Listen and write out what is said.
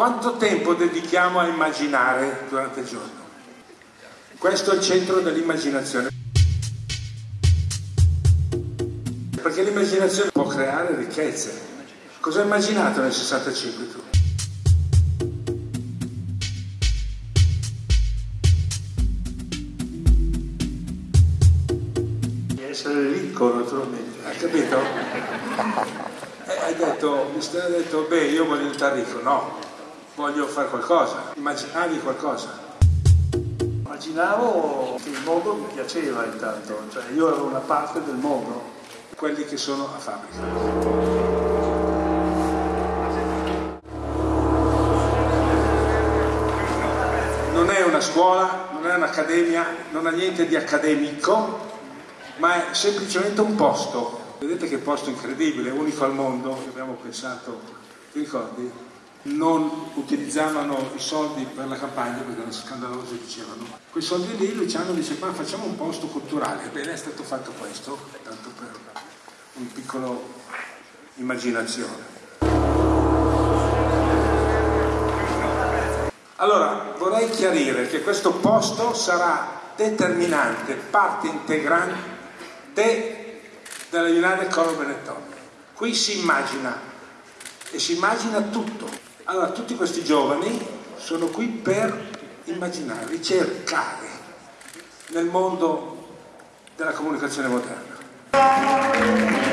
quanto tempo dedichiamo a immaginare durante il giorno? Questo è il centro dell'immaginazione. Perché l'immaginazione può creare ricchezze. Cosa hai immaginato nel 65 tu? Di essere ricco naturalmente. Hai capito? Eh, hai detto, mi stai detto, beh, io voglio diventare ricco. No, voglio fare qualcosa. Immaginavi qualcosa. Immaginavo che il mondo mi piaceva intanto, cioè io ero una parte del mondo. Quelli che sono a fabbrica. Non è una scuola, non è un'accademia, non ha niente di accademico, ma è semplicemente un posto. Vedete che posto incredibile, unico al mondo, che abbiamo pensato, ti ricordi? Non utilizzavano i soldi per la campagna perché erano scandalosi, dicevano. Quei soldi lì Luciano dice, ma facciamo un posto culturale. Ebbene è stato fatto questo, tanto per un piccolo immaginazione. Allora, vorrei chiarire che questo posto sarà determinante, parte integrante della United Color Benetton. Qui si immagina e si immagina tutto. Allora, tutti questi giovani sono qui per immaginare, ricercare nel mondo della comunicazione moderna.